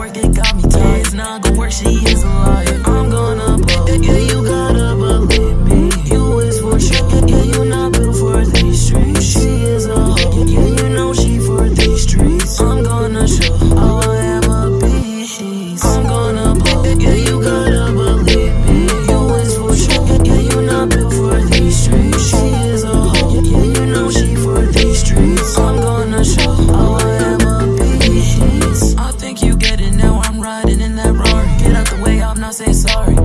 work, it got me tired. It's not good work, she is alive. say sorry.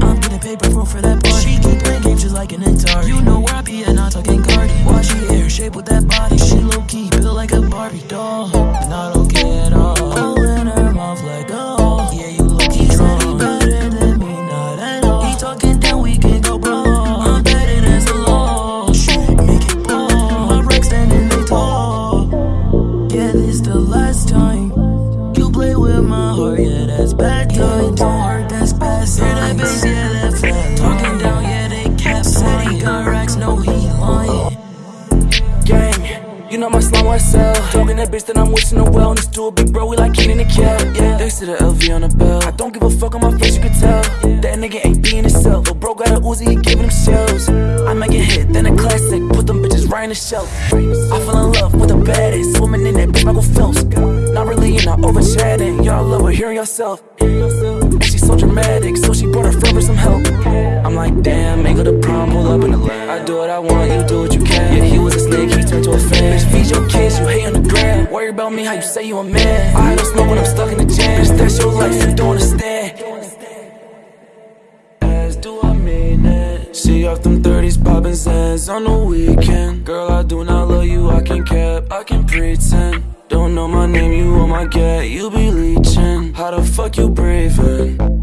Know my slime myself. Talking that bitch that I'm wishing her well. And this dude, big bro, we like Kenan and Kel. Yeah, thanks to the LV on the belt. I don't give a fuck on my face, you can tell. That nigga ain't being himself. Lil' bro got a Uzi, he giving him shells. I make a hit, then a classic. Put them bitches right in the shelf. I fell in love with the baddest. woman in that bitch, Michael Phelps. Not really, you know, over chatting. Y'all love her, hearing yourself. And she's so dramatic, so she brought her friend for some help. I'm like, damn, make her the prom, pull up in the land. I do what I want, you do what you about me, how you say you a man. I don't smoke when I'm stuck in the jam. Bitch, that's your life, you don't understand. As do I mean it? See off them 30s, poppin' sands on the weekend. Girl, I do not love you, I can cap, I can pretend. Don't know my name, you on my get, you be leeching. How the fuck you breathing?